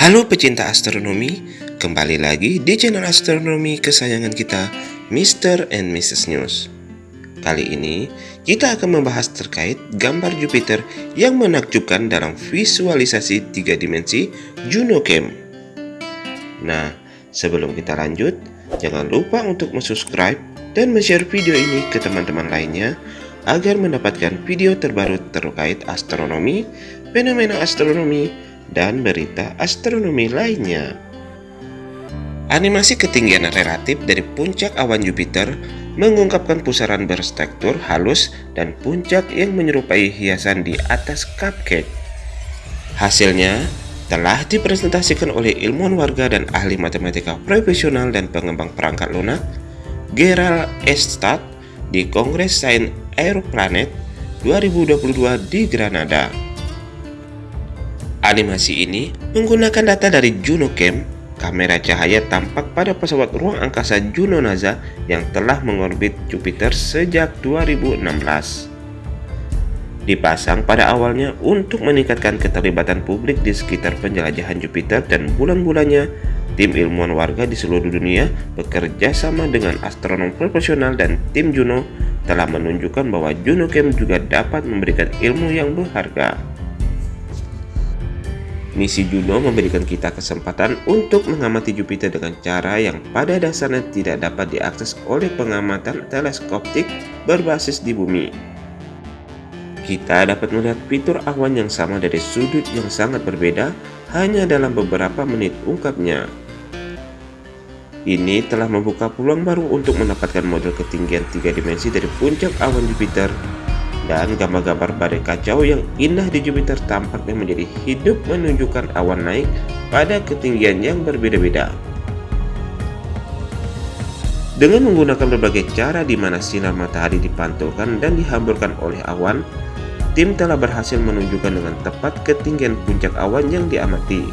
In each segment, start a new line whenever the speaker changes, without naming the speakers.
Halo pecinta astronomi, kembali lagi di channel astronomi kesayangan kita, Mr. and Mrs. News. Kali ini, kita akan membahas terkait gambar Jupiter yang menakjubkan dalam visualisasi tiga dimensi Juno Cam. Nah, sebelum kita lanjut, jangan lupa untuk subscribe dan share video ini ke teman-teman lainnya agar mendapatkan video terbaru terkait astronomi, fenomena astronomi, dan berita astronomi lainnya. Animasi ketinggian relatif dari puncak awan Jupiter mengungkapkan pusaran berstruktur halus dan puncak yang menyerupai hiasan di atas cupcake. Hasilnya telah dipresentasikan oleh ilmuwan warga dan ahli matematika profesional dan pengembang perangkat lunak Gerald Estad di Kongres Sains Aeroplanet 2022 di Granada. Animasi ini menggunakan data dari JunoCam, kamera cahaya tampak pada pesawat ruang angkasa Juno NASA yang telah mengorbit Jupiter sejak 2016. Dipasang pada awalnya untuk meningkatkan keterlibatan publik di sekitar penjelajahan Jupiter dan bulan-bulannya, tim ilmuwan warga di seluruh dunia bekerja sama dengan astronom profesional dan tim Juno telah menunjukkan bahwa JunoCam juga dapat memberikan ilmu yang berharga. Misi Juno memberikan kita kesempatan untuk mengamati Jupiter dengan cara yang pada dasarnya tidak dapat diakses oleh pengamatan teleskoptik berbasis di bumi. Kita dapat melihat fitur awan yang sama dari sudut yang sangat berbeda hanya dalam beberapa menit ungkapnya. Ini telah membuka peluang baru untuk mendapatkan model ketinggian tiga dimensi dari puncak awan Jupiter dan gambar-gambar badai kacau yang indah di Jupiter tampaknya menjadi hidup menunjukkan awan naik pada ketinggian yang berbeda-beda. Dengan menggunakan berbagai cara di mana sinar matahari dipantulkan dan dihamburkan oleh awan, tim telah berhasil menunjukkan dengan tepat ketinggian puncak awan yang diamati.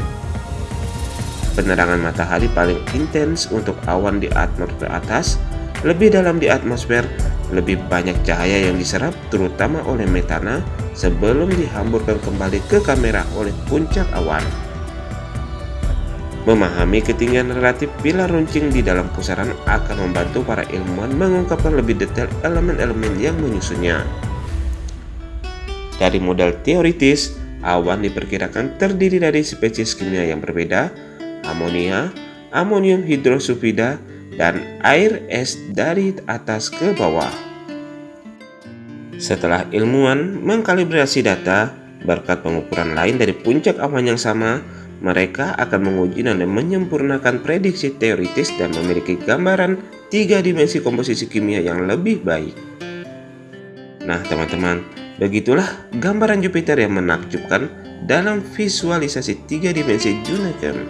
Penerangan matahari paling intens untuk awan di atmosfer atas, lebih dalam di atmosfer, lebih banyak cahaya yang diserap terutama oleh metana sebelum dihamburkan kembali ke kamera oleh puncak awan. Memahami ketinggian relatif pilar runcing di dalam pusaran akan membantu para ilmuwan mengungkapkan lebih detail elemen-elemen yang menyusunnya. Dari model teoritis, awan diperkirakan terdiri dari spesies kimia yang berbeda, amonia, amonium hidrosulfida, dan air es dari atas ke bawah. Setelah ilmuwan mengkalibrasi data berkat pengukuran lain dari puncak awan yang sama, mereka akan menguji dan menyempurnakan prediksi teoritis dan memiliki gambaran tiga dimensi komposisi kimia yang lebih baik. Nah teman-teman, begitulah gambaran Jupiter yang menakjubkan dalam visualisasi tiga dimensi Junacam.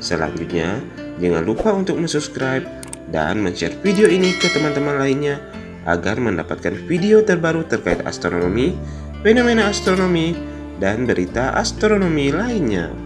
Selanjutnya, Jangan lupa untuk subscribe dan share video ini ke teman-teman lainnya agar mendapatkan video terbaru terkait astronomi, fenomena astronomi, dan berita astronomi lainnya.